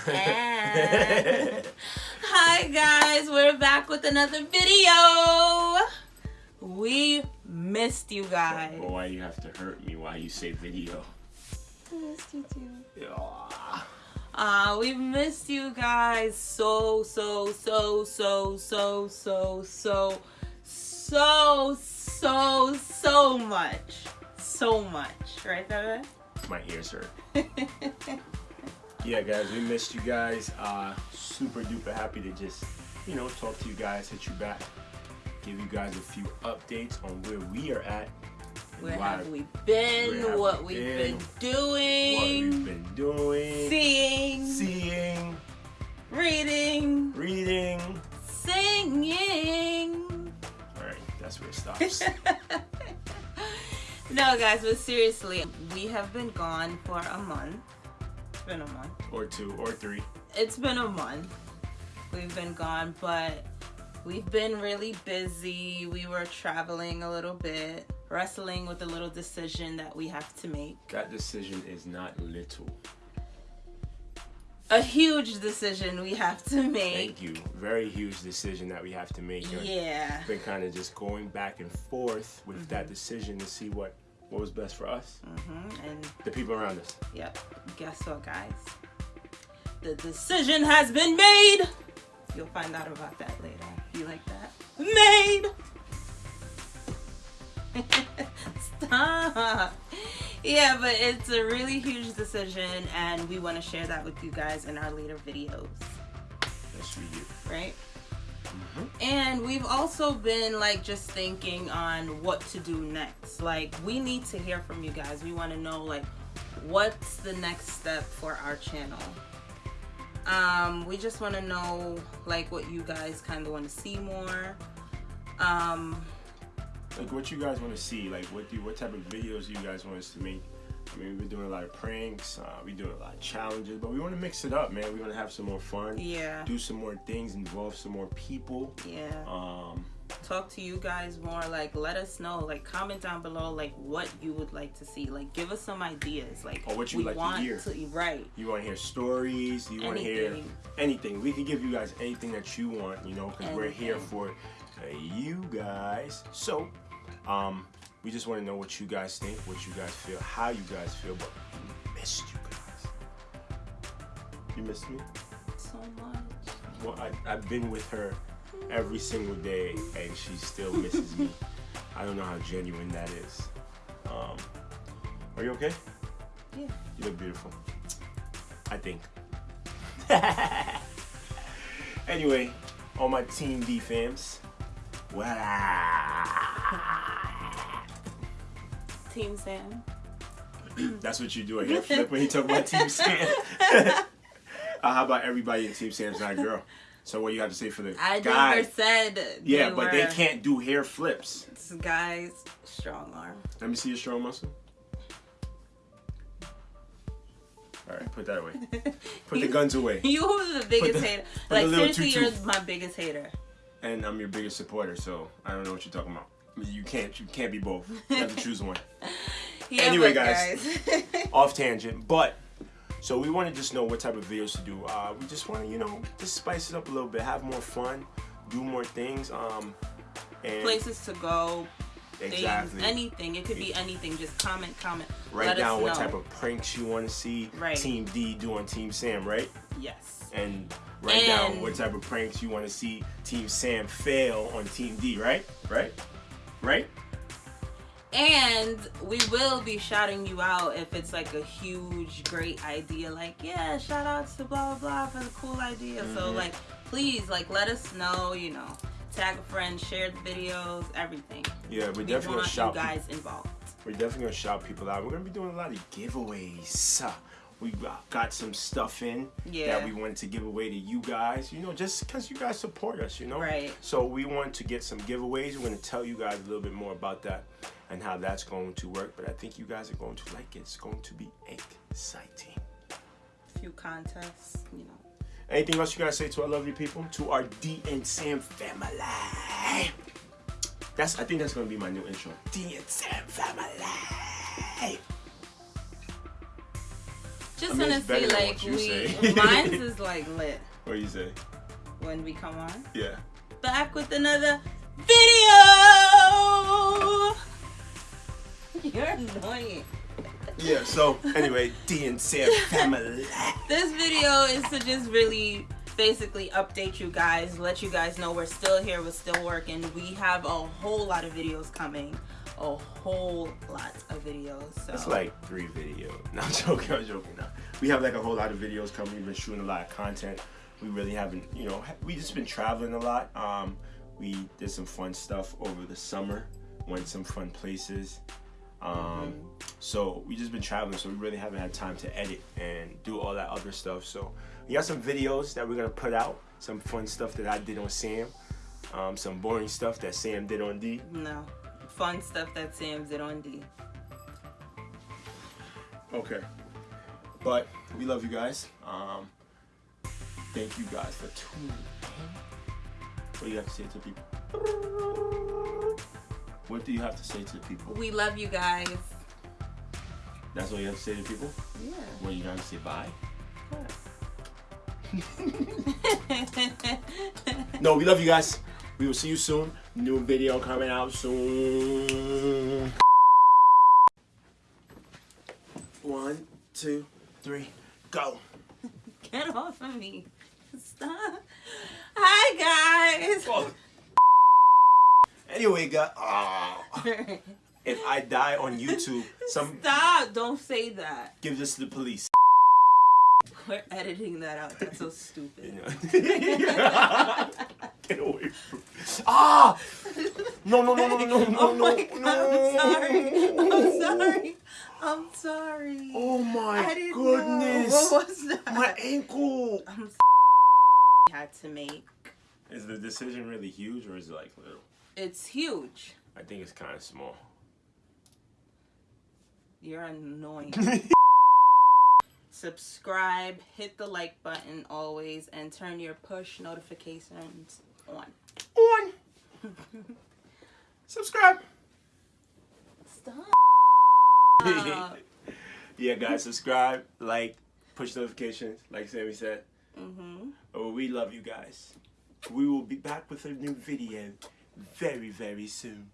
Hi guys, we're back with another video. We missed you guys. But why you have to hurt me while you say video? I missed you too. Yeah. Uh, we missed you guys so, so, so, so, so, so, so, so, so, so much. So much. Right, Bebe? My ears hurt. yeah, guys, we missed you guys. Uh, super duper happy to just, you know, talk to you guys, hit you back, give you guys a few updates on where we are at. Where have we been? have what we we've been? been doing? What we've been doing, seeing, seeing, reading, reading. singing. All right, that's where it stops. no, guys, but seriously, we have been gone for a month. It's been a month. or two, or three. It's been a month. We've been gone, but we've been really busy. We were traveling a little bit, wrestling with a little decision that we have to make. That decision is not little. A huge decision we have to make. Thank you. Very huge decision that we have to make. Yeah. Been kind of just going back and forth with that mm-hmm. decision to see what what was best for us, hmm And the people around us. Yep. Guess what, guys? The decision has been made. You'll find out about that later. You like that? Made. Stop. Yeah, but it's a really huge decision, and we want to share that with you guys in our later videos, Yes, we do. right? And we've also been like just thinking on what to do next. Like we need to hear from you guys. We want to know like what's the next step for our channel. Um we just want to know like what you guys kind of want to see more. Um Like what you guys want to see, like what do what type of videos you guys want us to make. I mean, we've been doing a lot of pranks, uh, we doing a lot of challenges, but we want to mix it up, man. We want to have some more fun, yeah. do some more things, involve some more people. Yeah. Um, Talk to you guys more like let us know like comment down below like what you would like to see. Like give us some ideas like Or what you like to hear. to right. you want to hear stories, you want to hear Anything. anything. We can give you guys anything that you want, you know, because we're here for uh, you guys. So, um, we just want to know what you guys think, what you guys feel, how you guys feel, but we missed you guys. You missed me? So much. Well, I, I've been with her every single day, and she still misses me. I don't know how genuine that is. Um, are you okay? Yeah. You look beautiful. I think. anyway, all my Team D fams. Wow. Team Sam. That's what you do. I hear flip when you talk about Team Sam. uh, how about everybody in Team Sam's not a girl? So what you have to say for the I guy? never said. yeah, they but they can't do hair flips. This guy's strong arm. Let me see your strong muscle. All right, put that away. Put the guns away. You were the biggest the- hater. Like seriously, tutu. you're my biggest hater. and I'm your biggest supporter, so I don't know what you're talking about. I mean, You can't, you can't be both. You have to choose one. Yeah, Anyway, but guys. Off tangent, but so we want to just know what type of videos to do. Uh, we just want to, you know, just spice it up a little bit, have more fun, do more things. Um, and places to go, exactly. things, anything. It could be anything. Just comment, comment. Write down what know. type of pranks you want to see Right. Team D do on Team Sam, right? Yes. And write down what type of pranks you want to see Team Sam fail on Team D, right? Right? Right? And we will be shouting you out if it's like a huge, great idea. Like, yeah, shout outs to blah blah blah for the cool idea. So Mhm. like, please, like, let us know. You know, tag a friend, share the videos, everything. Yeah, we're We definitely gonna want you shout. guys involved. We're definitely gonna shout people out. We're gonna be doing a lot of giveaways. We got some stuff in Yeah. that we wanted to give away to you guys. You know, just because you guys support us, you know. Right. So we want to get some giveaways. We're gonna tell you guys a little bit more about that and how that's going to work. But I think you guys are going to like it. It's going to be exciting. A few contests, you know. Anything else you guys say to our lovely people, to our D and Sam family? That's I think that's gonna be my new intro. D and Sam family. Just I mean, wanna it's better see than like we say. mine's is like lit What do you say? when we come on. Yeah. Back with another video. You're annoying. Yeah. So anyway, D and Sam family. This video is to just really basically update you guys, let you guys know we're still here, we're still working. We have a whole lot of videos coming. A whole lot of videos. So It's like three videos. No, I'm joking. I'm joking. No. We have like a whole lot of videos coming. We've been shooting a lot of content. We really haven't, you know, we just been traveling a lot. Um, we did some fun stuff over the summer. Went some fun places. Um, so we just been traveling, so we really haven't had time to edit and do all that other stuff. So we got some videos that we're gonna put out. Some fun stuff that I did on Sam. Um, some boring stuff that Sam did on D. no. Fun stuff that Sam did on D. Okay. But we love you guys. Um, thank you guys for tuning in. What do you have to say to people? What do you have to say to the people? We love you guys. That's all you have to say to people? Yeah. What you have to say bye? No, we love you guys. We will see you soon. New video coming out soon. One, two, three, go. Get off of me. Stop. Hi guys. Oh. Anyway, guys. ah. If I die on YouTube, some Stop. Don't say that. give this to the police. We're editing that out. That's so stupid. Get away from Ah! No, no, no, no, no, no, oh no, my God, no. I'm sorry. I'm sorry. I'm sorry. Oh my I didn't goodness. know. What was that? My ankle. I'm had to make. Is the decision really huge or is it like little? It's huge. I think it's kind of small. You're annoying. Subscribe, hit the like button always, and turn your push notifications on. On. Subscribe. Stop. yeah, guys, subscribe, like, push notifications, like Sammy said. hmm Oh, we love you guys. We will be back with a new video very, very soon.